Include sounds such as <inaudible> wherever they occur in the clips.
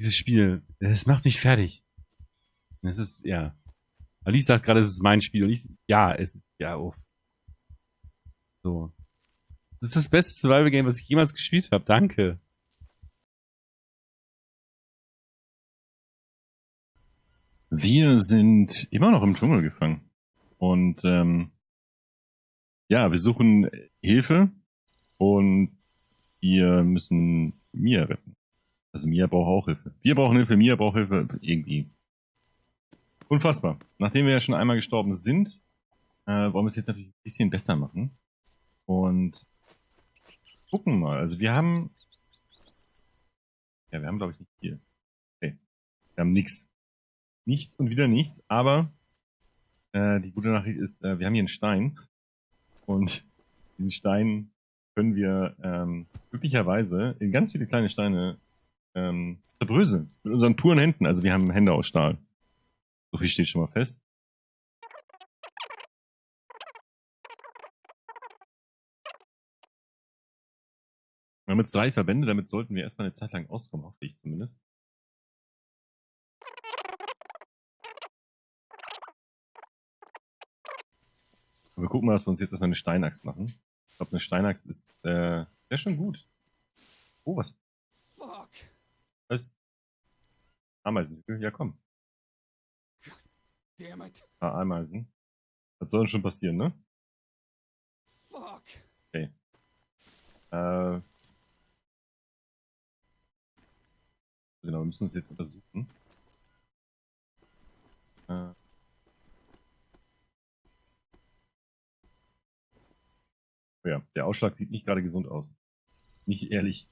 Dieses Spiel, das macht mich fertig. Das ist, ja. Alice sagt gerade, es ist mein Spiel. Und ich, ja, es ist, ja, oh. So. Das ist das beste Survival-Game, was ich jemals gespielt habe. Danke. Wir sind immer noch im Dschungel gefangen. Und ähm, ja, wir suchen Hilfe und wir müssen Mia retten. Also Mia braucht auch Hilfe. Wir brauchen Hilfe, Mia braucht Hilfe. Irgendwie. Unfassbar. Nachdem wir ja schon einmal gestorben sind, äh, wollen wir es jetzt natürlich ein bisschen besser machen. Und gucken mal. Also wir haben... Ja, wir haben glaube ich nicht viel. Okay. Wir haben nichts. Nichts und wieder nichts, aber äh, die gute Nachricht ist, äh, wir haben hier einen Stein. Und diesen Stein können wir ähm, glücklicherweise in ganz viele kleine Steine ähm, zerbröseln. Mit unseren puren Händen. Also wir haben Hände aus Stahl. So viel steht schon mal fest. Wir haben jetzt drei Verbände, damit sollten wir erstmal eine Zeit lang auskommen, hoffe ich zumindest. wir gucken mal, dass wir uns jetzt erstmal eine Steinaxt machen. Ich glaube, eine Steinaxt ist, äh, wäre schon gut. Oh, was? Was? Ameisenhügel? Ja, komm. Damn it. Ah, Ameisen. Was soll denn schon passieren, ne? Fuck. Okay. Äh. Genau, wir müssen es jetzt untersuchen. Äh. Ja, der Ausschlag sieht nicht gerade gesund aus. Nicht ehrlich.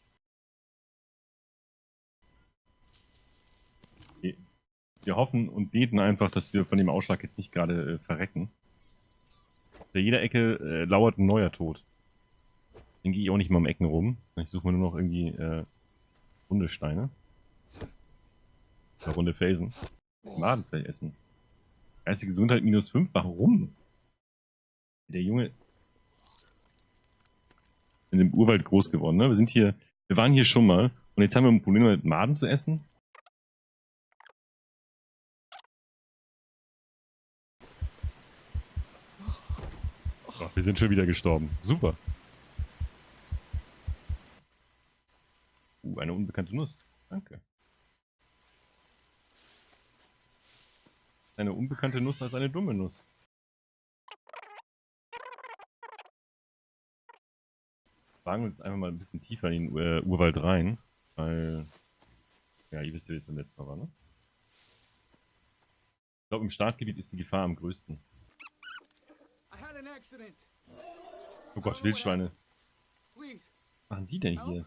Wir hoffen und beten einfach, dass wir von dem Ausschlag jetzt nicht gerade äh, verrecken. Bei jeder Ecke äh, lauert ein neuer Tod. Den gehe ich auch nicht mal um Ecken rum. Ich suche mir nur noch irgendwie äh, runde Steine. Oder runde Felsen. Madenfell essen. Geistige Gesundheit minus 5. Warum? Der Junge in dem Urwald groß geworden. Ne? Wir sind hier, wir waren hier schon mal und jetzt haben wir ein Problem mit Maden zu essen. Ach, wir sind schon wieder gestorben. Super. Uh, eine unbekannte Nuss. Danke. Eine unbekannte Nuss als eine dumme Nuss. Wagen wir uns einfach mal ein bisschen tiefer in den äh, Urwald rein. Weil, ja, ihr wisst ja, wie es beim letzten Mal war, ne? Ich glaube, im Startgebiet ist die Gefahr am größten. Oh Gott, Wildschweine. Was machen die denn hier?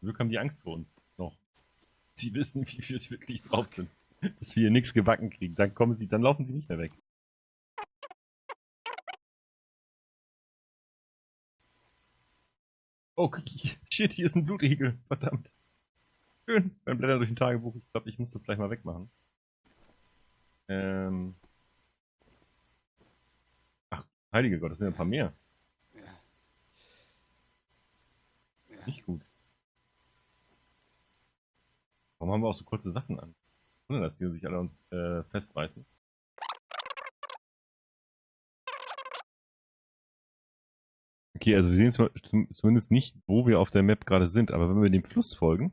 Glück haben die Angst vor uns. Noch. Sie wissen, wie wir wirklich drauf sind. Dass wir hier nichts gebacken kriegen. Dann kommen sie, dann laufen sie nicht mehr weg. Oh, shit, hier ist ein Blutegel. Verdammt. Schön. Beim Blättern durch ein Tagebuch. Ich glaube, ich muss das gleich mal wegmachen. Ähm, Heilige Gott, das sind ja ein paar mehr. Nicht gut. Warum haben wir auch so kurze Sachen an? Ohne dass die sich alle uns äh, festbeißen. Okay, also wir sehen zumindest nicht, wo wir auf der Map gerade sind, aber wenn wir dem Fluss folgen,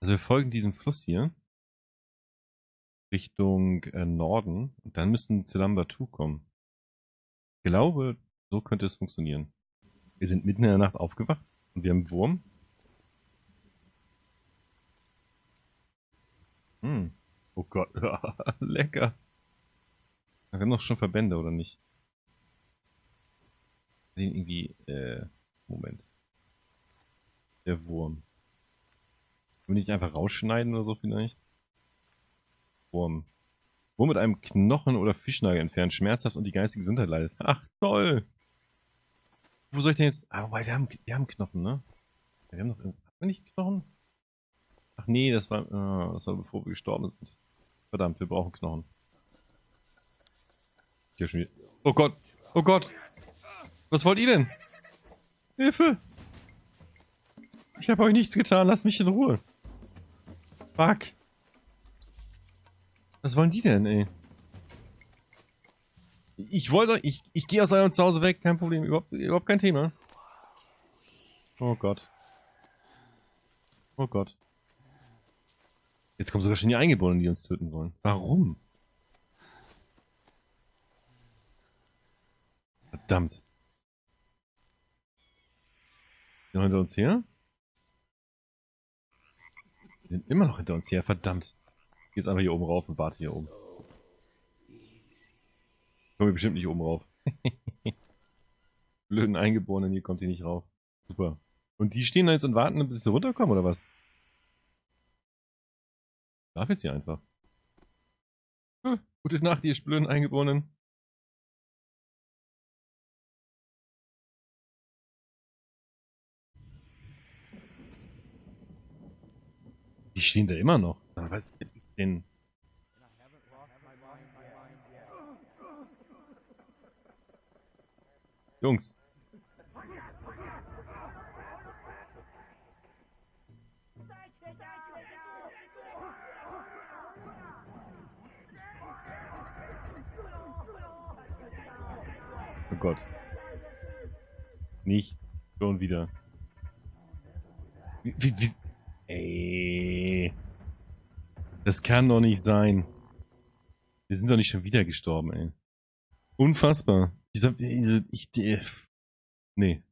also wir folgen diesem Fluss hier Richtung äh, Norden und dann müssen wir zu 2 kommen glaube, so könnte es funktionieren. Wir sind mitten in der Nacht aufgewacht und wir haben Wurm. Hm. Oh Gott, <laughs> lecker. Wir haben doch schon Verbände, oder nicht? Den irgendwie, äh, Moment. Der Wurm. Wir nicht einfach rausschneiden oder so vielleicht? Wurm. Wo mit einem Knochen oder Fischnagel entfernt, schmerzhaft und die geistige Gesundheit leidet. Ach, toll! Wo soll ich denn jetzt... Ah, wobei, wir haben, wir haben Knochen, ne? Wir haben noch... Haben wir nicht Knochen? Ach nee, das war, oh, das war bevor wir gestorben sind. Verdammt, wir brauchen Knochen. Hier schon wieder. Oh Gott! Oh Gott! Was wollt ihr denn? Hilfe! Ich habe euch nichts getan, lasst mich in Ruhe. Fuck. Was wollen die denn, ey? Ich wollte, ich, ich gehe aus eurem Zuhause weg, kein Problem, überhaupt, überhaupt kein Thema. Oh Gott. Oh Gott. Jetzt kommen sogar schon die Eingeborenen, die uns töten wollen. Warum? Verdammt. Sind hinter uns her? Die sind immer noch hinter uns her, verdammt. Ich geh jetzt einfach hier oben rauf und warte hier oben. Kommen wir bestimmt nicht oben rauf. <laughs> Blöden Eingeborenen, hier kommt die nicht rauf. Super. Und die stehen da jetzt und warten, bis sie runterkommen, oder was? Ich darf jetzt hier einfach. Hm, gute Nacht, ihr blöden Eingeborenen. Die stehen da immer noch. Denn? Jungs. Oh Gott. Nicht schon wieder. Wie, wie, wie? Ey. Das kann doch nicht sein. Wir sind doch nicht schon wieder gestorben, ey. Unfassbar. Diese, diese, ich, die, nee.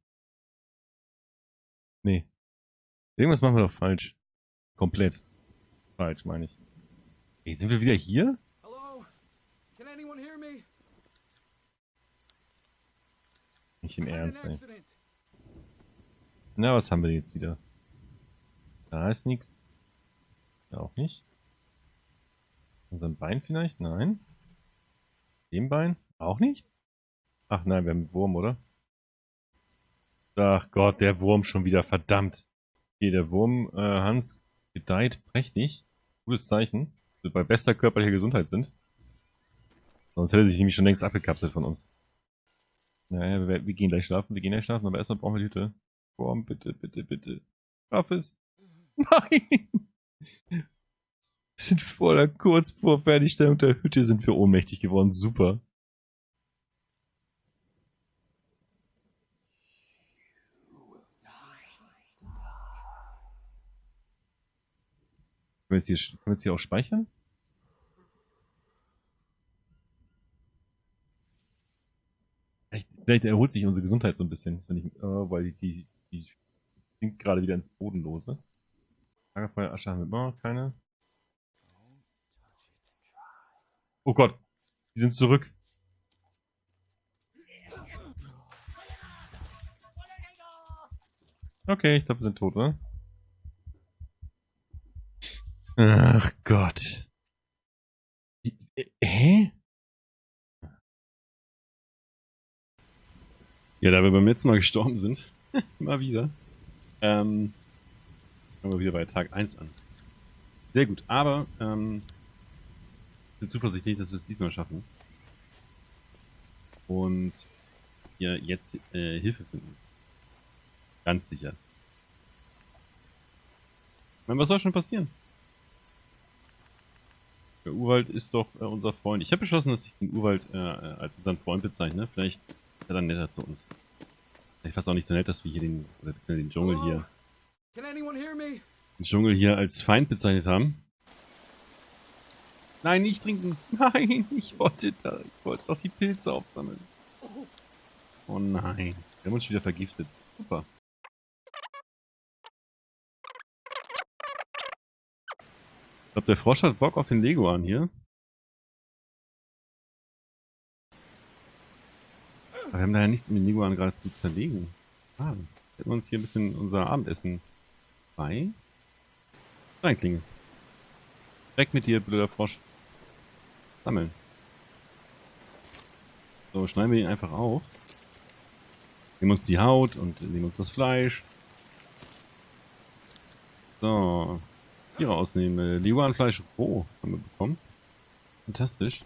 Nee. Irgendwas machen wir doch falsch. Komplett. Falsch, meine ich. Ey, sind wir wieder hier? Hello? Can anyone hear me? Nicht im Ernst, ey. Na, was haben wir jetzt wieder? Da ist nichts. Da auch nicht. Unserem Bein vielleicht? Nein. Dem Bein? Auch nichts? Ach nein, wir haben einen Wurm, oder? Ach Gott, der Wurm schon wieder, verdammt. Okay, der Wurm, äh, Hans, gedeiht prächtig. Gutes Zeichen. Wir bei bester körperlicher Gesundheit sind. Sonst hätte sich nämlich schon längst abgekapselt von uns. Naja, wir, wir gehen gleich schlafen, wir gehen gleich schlafen, aber erstmal brauchen wir die Hütte. Wurm, bitte, bitte, bitte. Schaff es. <laughs> Nein! Sind voller kurz vor Fertigstellung der Hütte sind wir ohnmächtig geworden. Super. Können wir jetzt hier, können wir jetzt hier auch speichern? Vielleicht, vielleicht erholt sich unsere Gesundheit so ein bisschen, ich, oh, weil die, die, die sinkt gerade wieder ins Bodenlose. Lagerfeuer, Asche haben wir immer noch keine. Oh Gott, die sind zurück. Okay, ich glaube, wir sind tot, oder? Ach Gott. Äh, Hä? Ja, da wir beim letzten Mal gestorben sind, <laughs> mal wieder, ähm, fangen wir wieder bei Tag 1 an. Sehr gut, aber ähm, bin zuversichtlich, dass wir es diesmal schaffen. Und wir jetzt äh, Hilfe finden. Ganz sicher. Ich meine, was soll schon passieren? Der Urwald ist doch äh, unser Freund. Ich habe beschlossen, dass ich den Urwald äh, äh, als unseren Freund bezeichne. Vielleicht ist er dann netter zu uns. Vielleicht war es auch nicht so nett, dass wir hier den, oder beziehungsweise den Dschungel hier, den Dschungel hier als Feind bezeichnet haben. Nein, nicht trinken. <laughs> Nein, ich wollte da, ich wollte doch die Pilze aufsammeln. Oh nein, wir haben uns wieder vergiftet. Super. Ich glaube, der Frosch hat Bock auf den Lego an hier. Aber wir haben da ja nichts, um den Leguan gerade zu zerlegen. Ah, hätten wir uns hier ein bisschen unser Abendessen bei. Reinklinge. Weg mit dir, blöder Frosch. Sammeln. So, schneiden wir ihn einfach auf. Nehmen uns die Haut und nehmen uns das Fleisch. So. Hier rausnehmen. Leguanfleisch roh haben wir bekommen. Fantastisch.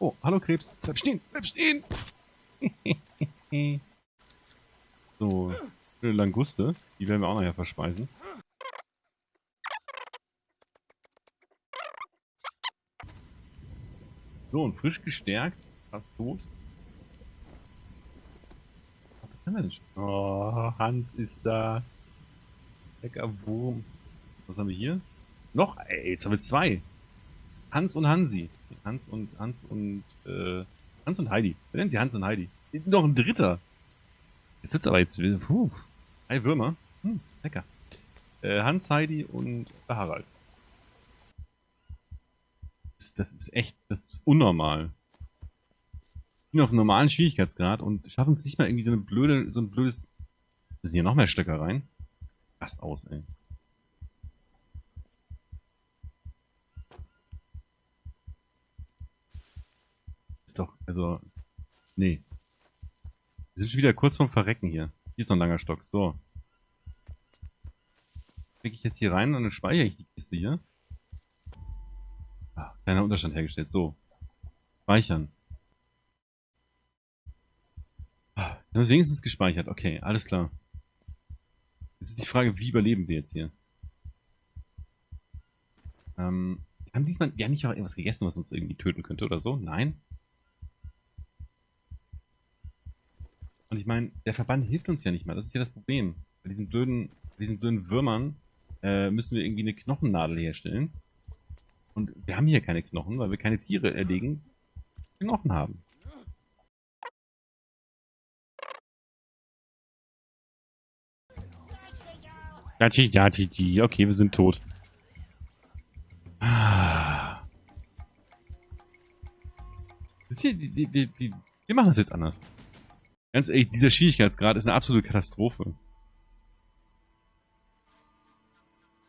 Oh, hallo Krebs. Bleib stehen, bleib stehen. <laughs> So, eine Languste. Die werden wir auch nachher verspeisen. So, und frisch gestärkt. Fast tot. Was haben wir denn schon? Oh, Hans ist da. Lecker Wurm. Was haben wir hier? Noch? Ey, jetzt haben wir zwei. Hans und Hansi. Hans und Hans und äh, Hans und Heidi. Wir nennen sie Hans und Heidi. Noch ein dritter. Jetzt sitzt aber jetzt. Puh. Drei Würmer. Hm, lecker. Äh, Hans, Heidi und Harald. Das, das ist echt, das ist unnormal. Ich bin auf einem normalen Schwierigkeitsgrad und schaffen es nicht mal irgendwie so eine blöde, so ein blödes. Müssen hier noch mehr Stöcker rein? Passt aus, ey. Ist doch, also. Nee. Wir sind schon wieder kurz vorm Verrecken hier. Hier ist noch ein langer Stock. So. Klicke ich jetzt hier rein und dann speichere ich die Kiste hier. Ah, kleiner Unterstand hergestellt. So. Speichern. Ah, haben wir wenigstens gespeichert. Okay, alles klar. Jetzt ist die Frage, wie überleben wir jetzt hier? Ähm, haben diesmal, haben nicht auch irgendwas gegessen, was uns irgendwie töten könnte oder so? Nein? Und ich meine, der Verband hilft uns ja nicht mal. Das ist ja das Problem. Bei diesen blöden, diesen blöden Würmern äh, müssen wir irgendwie eine Knochennadel herstellen. Und wir haben hier keine Knochen, weil wir keine Tiere erlegen, die Knochen haben. Okay, wir sind tot. Ah. Hier, die, die, die, wir machen das jetzt anders. Ganz ehrlich, dieser Schwierigkeitsgrad ist eine absolute Katastrophe.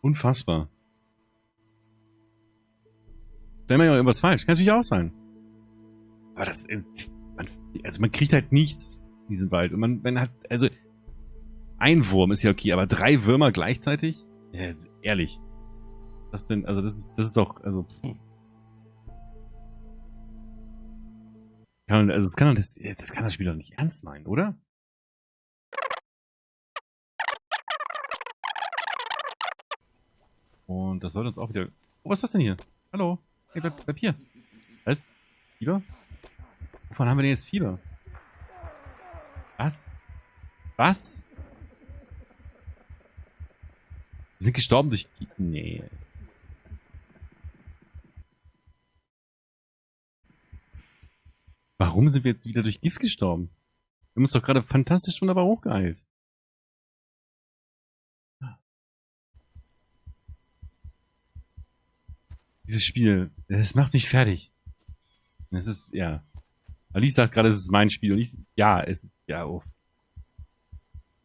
Unfassbar. Vielleicht mal irgendwas falsch. Kann natürlich auch sein. Aber das ist, man, also man kriegt halt nichts in diesem Wald. Und man, man hat, also, ein Wurm ist ja okay, aber drei Würmer gleichzeitig? Ja, ehrlich. Was denn, also das ist, das ist doch, also, pff. Kann, also das kann, das, das kann das Spiel doch nicht ernst meinen, oder? Und das sollte uns auch wieder... Oh, was ist das denn hier? Hallo? Hey, bleib, bleib hier. Was? Fieber? Wovon haben wir denn jetzt Fieber? Was? Was? Wir sind gestorben durch... Nee. Warum sind wir jetzt wieder durch Gift gestorben? Wir haben uns doch gerade fantastisch wunderbar hochgeheilt. Dieses Spiel, das macht mich fertig. Es ist, ja. Alice sagt gerade, es ist mein Spiel und ich, ja, es ist, ja, oh.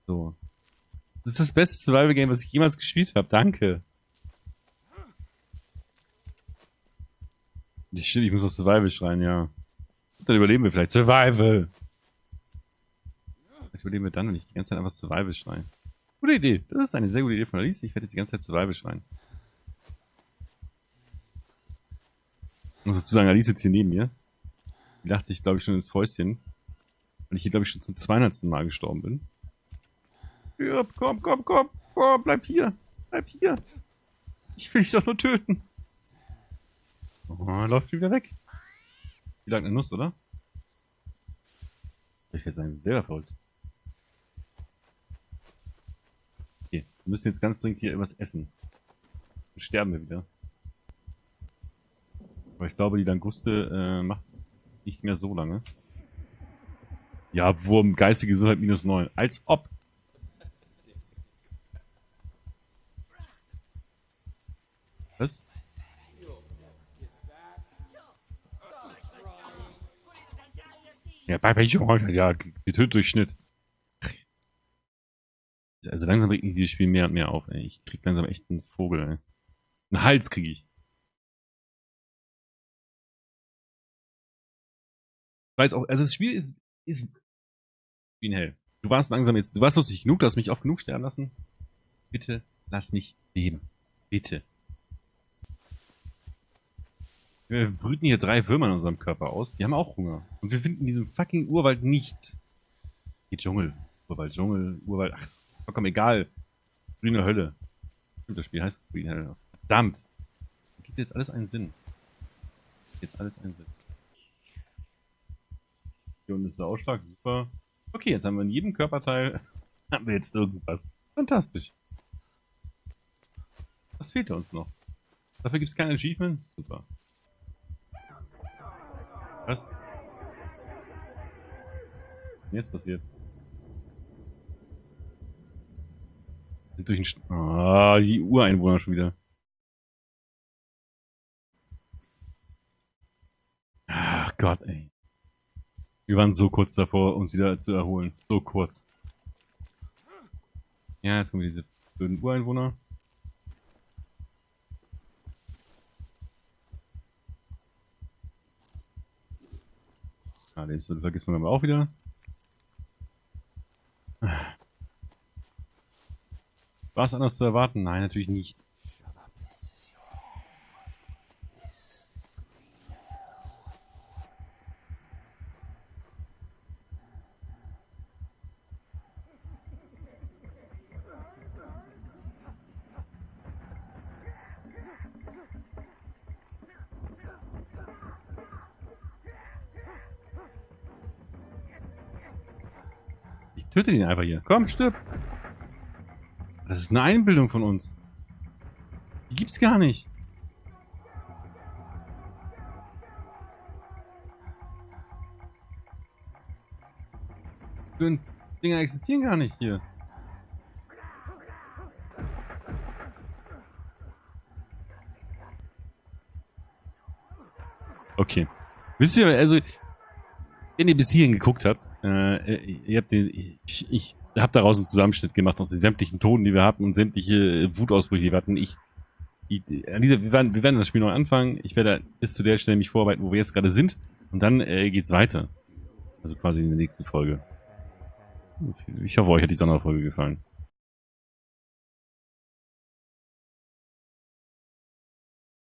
So. Das ist das beste Survival-Game, was ich jemals gespielt habe. Danke. Ich, ich muss auf Survival schreien, ja. Dann überleben wir vielleicht. Survival! Vielleicht überleben wir dann, wenn ich die ganze Zeit einfach Survival schreie. Gute Idee. Das ist eine sehr gute Idee von Alice. Ich werde jetzt die ganze Zeit Survival schreien. Muss dazu sagen, Alice sitzt hier neben mir. Die lacht sich, glaube ich, schon ins Fäustchen. Weil ich hier, glaube ich, schon zum 200. Mal gestorben bin. Ja, komm, komm, komm, komm, bleib hier. Bleib hier. Ich will dich doch nur töten. Oh, läuft wieder weg. Wie lange eine Nuss, oder? Ich werde sagen, sehr verrückt. Okay, wir müssen jetzt ganz dringend hier irgendwas essen. Dann sterben wir wieder. Aber ich glaube, die Languste äh, macht nicht mehr so lange. Ja, Wurm, geistige Gesundheit minus 9. Als ob. Was? Ja, bei, bei ja, getötet durch Schnitt. Also langsam regt mich dieses Spiel mehr und mehr auf, ey. Ich krieg langsam echt einen Vogel, ey. Einen Hals krieg ich. Weiß auch, also das Spiel ist, ist wie ein Hell. Du warst langsam jetzt, du warst lustig genug, du hast mich oft genug sterben lassen. Bitte lass mich leben. Bitte. Wir brüten hier drei Würmer in unserem Körper aus. Die haben auch Hunger. Und wir finden in diesem fucking Urwald nichts. Die Dschungel. Urwald, Dschungel, Urwald. Ach, ist vollkommen egal. Grüne Hölle. Stimmt, das Spiel heißt Grüne Hölle. Verdammt. Gibt jetzt alles einen Sinn. Jetzt alles einen Sinn. Unten ist der Ausschlag, super. Okay, jetzt haben wir in jedem Körperteil <laughs> haben wir jetzt irgendwas. Fantastisch. Was fehlt uns noch? Dafür gibt es kein Achievement? Super. Was? Was jetzt passiert? Sind durch den St Ah, die Ureinwohner schon wieder. Ach Gott, ey. Wir waren so kurz davor, uns wieder zu erholen. So kurz. Ja, jetzt kommen diese blöden Ureinwohner. Ah, Lebensmittel vergisst man aber auch wieder. War es anders zu erwarten? Nein, natürlich nicht. Ich töte ihn einfach hier. Komm, stirb! Das ist eine Einbildung von uns. Die gibt's gar nicht. Die Dinger existieren gar nicht hier. Okay. Wisst ihr, also, wenn ihr bis hierhin geguckt habt, äh, ihr habt den, ich, ich habe daraus einen Zusammenschnitt gemacht aus den sämtlichen Toten, die wir hatten und sämtliche Wutausbrüche, die wir hatten. Ich, ich dieser, wir, werden, wir werden das Spiel noch anfangen. Ich werde bis zu der Stelle mich vorarbeiten, wo wir jetzt gerade sind. Und dann äh, geht's weiter. Also quasi in der nächsten Folge. Ich hoffe, euch hat die Sonderfolge gefallen.